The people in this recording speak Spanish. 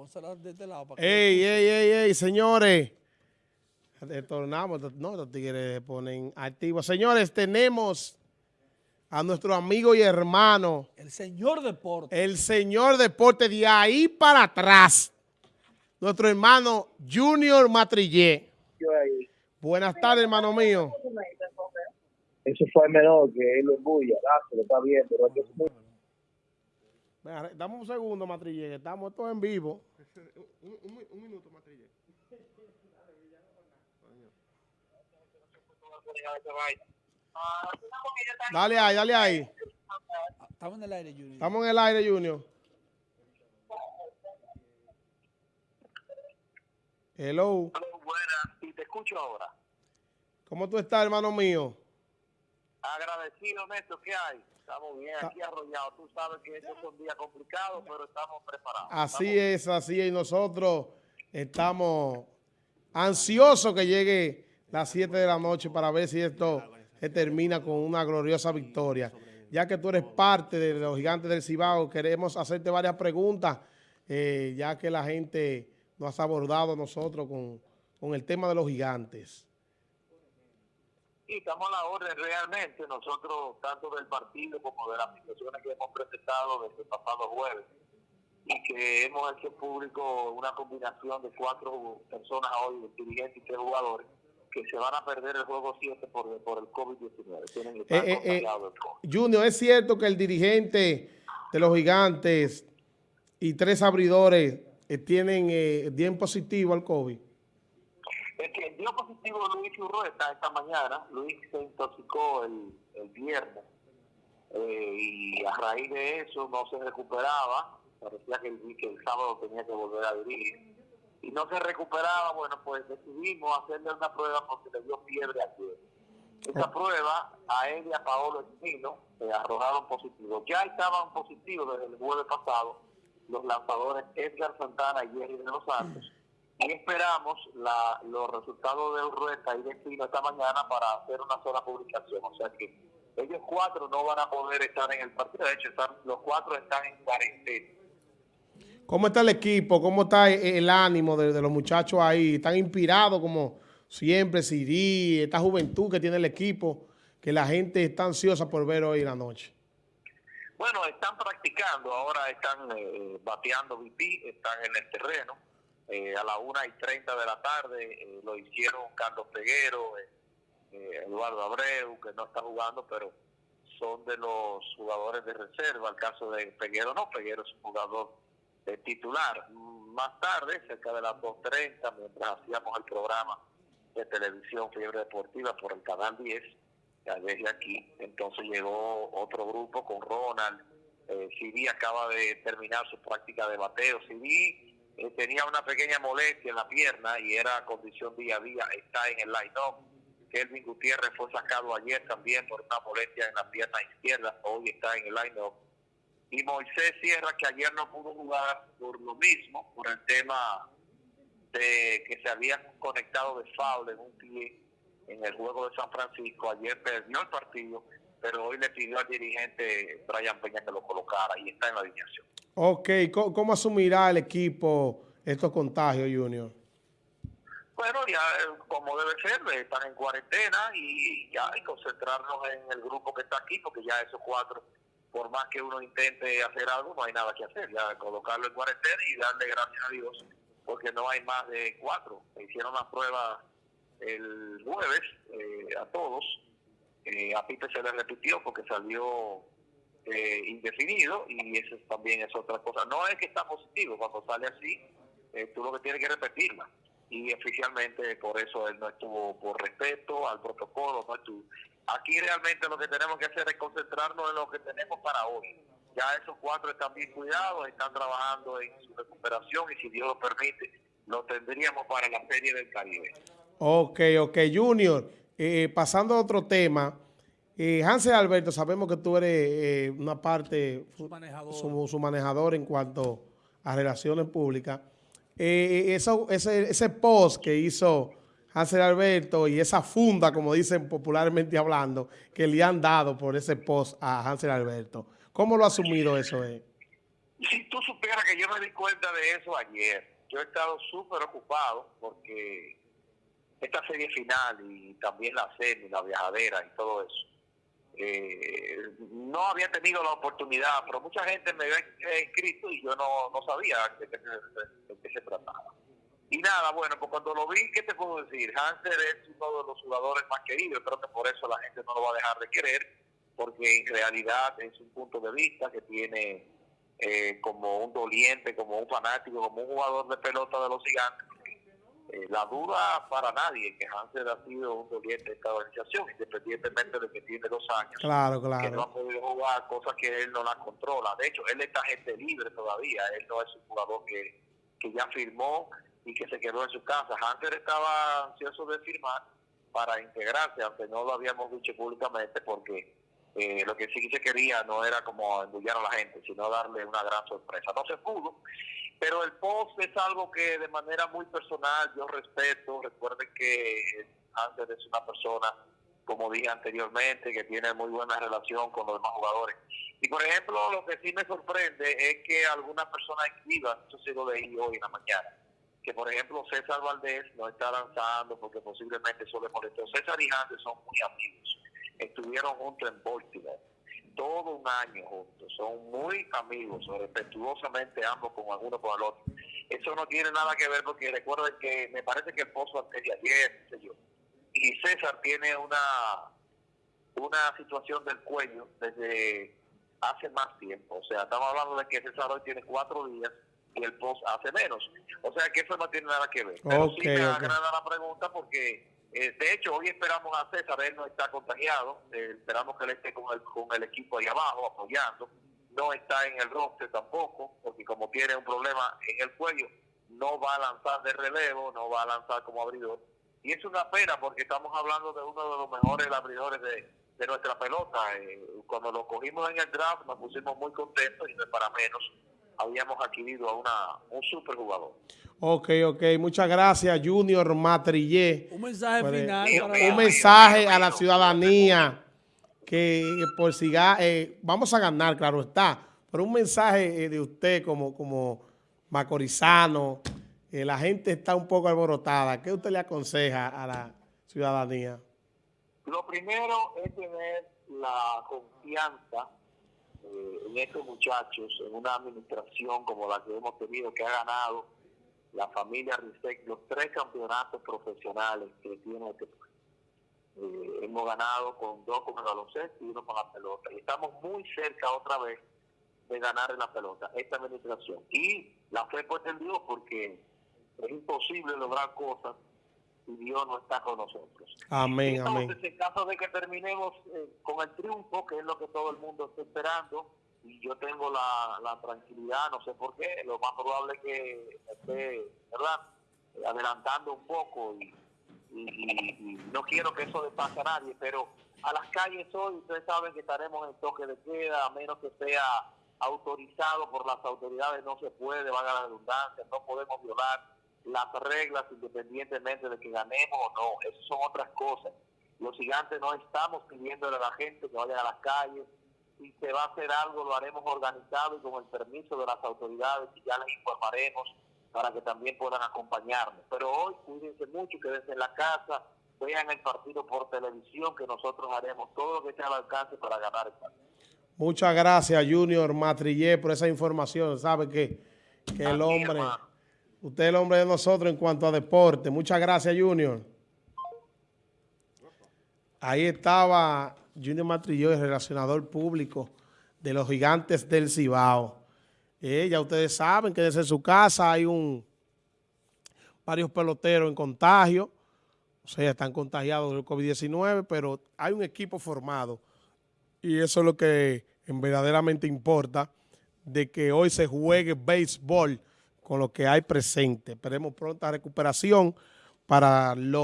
pónsela de este lado. Para ey, ey, ey, ey, señores. Retornamos, no, los tigres se ponen activos. Señores, tenemos a nuestro amigo y hermano, El señor deporte. el señor deporte de ahí para atrás, nuestro hermano Junior Matrillé. Buenas tardes, hermano mío. Eso fue el menor que él lo embulla, lo está Venga, Dame un segundo, Matrillé, que estamos todos en vivo. Un, un- un minuto, Matrillé. Dale ahí, dale ahí. Ah, Estamos en el aire, Junior. Estamos en el aire, Junior. Hello. buena, y te escucho ahora. ¿Cómo tú estás, hermano mío? Agradecido, Néstor, ¿qué hay? Estamos bien aquí arrollados. Tú sabes que estos son días complicados, pero estamos preparados. Así es, así es. Y nosotros estamos ansiosos que llegue las 7 de la noche para ver si esto se termina con una gloriosa victoria. Ya que tú eres parte de los gigantes del Cibao, queremos hacerte varias preguntas, eh, ya que la gente nos ha abordado nosotros con, con el tema de los gigantes. Sí, estamos a la orden realmente, nosotros, tanto del partido como de las situaciones que hemos presentado desde el pasado jueves, y que hemos hecho público una combinación de cuatro personas hoy, dirigentes y tres jugadores, que se van a perder el juego 7 por, por el COVID-19. Tienen que estar Eh, eh, eh. Junior, ¿es cierto que el dirigente de los gigantes y tres abridores eh, tienen eh, bien positivo al COVID? Es que dio positivo Luis Urrueta esta mañana. Luis se intoxicó el, el viernes eh, y a raíz de eso no se recuperaba. Parecía que el, que el sábado tenía que volver a dirigir. Y no se recuperaba, bueno, pues decidimos hacerle una prueba porque le dio fiebre ayer. Esa prueba a él y a Paolo Espino se arrojaron positivos. Ya estaban positivos desde el jueves pasado los lanzadores Edgar Santana y Jerry de los Santos y esperamos la, los resultados de Urrueta y de Espino esta mañana para hacer una sola publicación. O sea que ellos cuatro no van a poder estar en el partido. De hecho, están, los cuatro están en cuarentena. ¿Cómo está el equipo? ¿Cómo está e- el ánimo de, de los muchachos ahí? ¿Están inspirados como siempre, Siri, esta juventud que tiene el equipo, que la gente está ansiosa por ver hoy en la noche? Bueno, están practicando, ahora están eh, bateando VP, están en el terreno. Eh, a la una y 30 de la tarde eh, lo hicieron Carlos Peguero, eh, eh, Eduardo Abreu, que no está jugando, pero son de los jugadores de reserva. El caso de Peguero no, Peguero es un jugador titular. Más tarde, cerca de las 2.30, mientras hacíamos el programa de televisión Fiebre Deportiva por el canal 10, ya desde aquí, entonces llegó otro grupo con Ronald. Eh, acaba de terminar su práctica de bateo. Siri eh, tenía una pequeña molestia en la pierna y era condición día a día. Está en el line-up. Kelvin Gutiérrez fue sacado ayer también por una molestia en la pierna izquierda. Hoy está en el line-up. Y Moisés Sierra, que ayer no pudo jugar por lo mismo, por el tema de que se había conectado de foul en un pie en el juego de San Francisco. Ayer perdió el partido, pero hoy le pidió al dirigente Brian Peña que lo colocara y está en la alineación. Ok, ¿cómo, cómo asumirá el equipo estos contagios, Junior? Bueno, ya eh, como debe ser, eh, están en cuarentena y ya hay que concentrarnos en el grupo que está aquí, porque ya esos cuatro, por más que uno intente hacer algo, no hay nada que hacer. Ya colocarlo en cuarentena y darle gracias a Dios, porque no hay más de cuatro. Se hicieron las pruebas el jueves eh, a todos. Eh, a Pipe se le repitió porque salió eh, indefinido y eso también es otra cosa. No es que está positivo, cuando sale así, eh, tú lo que tienes que repetirla. Y oficialmente por eso él no estuvo por respeto al protocolo, no estuvo. Aquí realmente lo que tenemos que hacer es concentrarnos en lo que tenemos para hoy. Ya esos cuatro están bien cuidados, están trabajando en su recuperación y si Dios lo permite, lo tendríamos para la Serie del Caribe. Ok, ok, Junior. Eh, pasando a otro tema, eh, Hansel Alberto, sabemos que tú eres eh, una parte, Su manejador. su, su manejador en cuanto a relaciones públicas. Eh, eso, ese, ese post que hizo Hansel Alberto y esa funda, como dicen popularmente hablando, que le han dado por ese post a Hansel Alberto. ¿Cómo lo ha asumido eso? Eh? Si tú supieras que yo me di cuenta de eso ayer, yo he estado súper ocupado porque esta serie final y también la semi, la viajadera y todo eso, eh, no había tenido la oportunidad, pero mucha gente me había escrito y yo no, no sabía de qué, se, de qué se trataba. Y nada, bueno, pues cuando lo vi, ¿qué te puedo decir? Hanser es uno de los jugadores más queridos, creo que por eso la gente no lo va a dejar de querer, porque en realidad es un punto de vista que tiene eh, como un doliente, como un fanático, como un jugador de pelota de los gigantes. Eh, la duda para nadie que Hanser ha sido un doliente de esta organización, independientemente de que tiene dos años. Claro, Que no claro. ha podido jugar cosas que él no las controla. De hecho, él está gente libre todavía. Él no es un jugador que, que ya firmó y que se quedó en su casa. Hunter estaba ansioso de firmar para integrarse, aunque no lo habíamos dicho públicamente, porque eh, lo que sí se quería no era como embullar a la gente, sino darle una gran sorpresa. No se pudo, pero el post es algo que de manera muy personal yo respeto. Recuerden que Hunter es una persona, como dije anteriormente, que tiene muy buena relación con los demás jugadores. Y por ejemplo, lo que sí me sorprende es que algunas personas escriban, eso sí lo leí hoy en la mañana, que por ejemplo César Valdés no está lanzando porque posiblemente eso le molestó. César y Hanser son muy amigos, estuvieron juntos en Baltimore, todo un año juntos, son muy amigos, respetuosamente ambos con alguno con el otro. Eso no tiene nada que ver porque recuerden que me parece que el pozo antes de ayer, qué sé yo, y César tiene una una situación del cuello desde hace más tiempo. O sea, estamos hablando de que César hoy tiene cuatro días y el post hace menos. O sea, que eso no tiene nada que ver. Pero sí me ok. agrada la pregunta porque, eh, de hecho, hoy esperamos a César, él no está contagiado, eh, esperamos que él esté con el, con el equipo ahí abajo apoyando. No está en el roster tampoco, porque como tiene un problema en el cuello, no va a lanzar de relevo, no va a lanzar como abridor. Y es una pena porque estamos hablando de uno de los mejores abridores de, de nuestra pelota. Eh, cuando lo cogimos en el draft nos pusimos muy contentos y no es para menos. Habíamos adquirido a una, un super jugador. Ok, ok. Muchas gracias, Junior Matrillé. Un mensaje final Mío, para mío, un la- mensaje mío, a la mío. ciudadanía que por si ga- eh, vamos a ganar, claro está, pero un mensaje eh, de usted como, como macorizano, eh, la gente está un poco alborotada. ¿Qué usted le aconseja a la ciudadanía? Lo primero es tener la confianza eh, en estos muchachos, en una administración como la que hemos tenido, que ha ganado la familia Rizek los tres campeonatos profesionales que tiene este país. Eh, hemos ganado con dos con el baloncesto y uno con la pelota. Y estamos muy cerca otra vez de ganar en la pelota, esta administración. Y la fe puesta en Dios porque es imposible lograr cosas si Dios no está con nosotros. Amén, amén. Entonces, en caso de que terminemos eh, con el triunfo, que es lo que todo el mundo está esperando, y yo tengo la, la tranquilidad, no sé por qué, lo más probable es que esté, ¿verdad?, adelantando un poco y, no quiero que eso le pase a nadie, pero a las calles hoy ustedes saben que estaremos en toque de queda, a menos que sea autorizado por las autoridades, no se puede, valga la redundancia, no podemos violar las reglas independientemente de que ganemos o no, esas son otras cosas. Los gigantes no estamos pidiéndole a la gente que vayan a las calles, si se va a hacer algo lo haremos organizado y con el permiso de las autoridades y ya les informaremos para que también puedan acompañarnos. Pero hoy cuídense mucho, quédense en la casa, vean el partido por televisión que nosotros haremos todo lo que esté al alcance para ganar el partido. Muchas gracias, Junior Matrillé, por esa información. Sabe que, que el hombre, hermano. usted es el hombre de nosotros en cuanto a deporte. Muchas gracias, Junior. Ahí estaba Junior Matrillé, el relacionador público de los gigantes del Cibao. Eh, ya ustedes saben que desde su casa hay un varios peloteros en contagio. O sea, están contagiados del COVID-19, pero hay un equipo formado y eso es lo que en verdaderamente importa, de que hoy se juegue béisbol con lo que hay presente. Esperemos pronta recuperación para los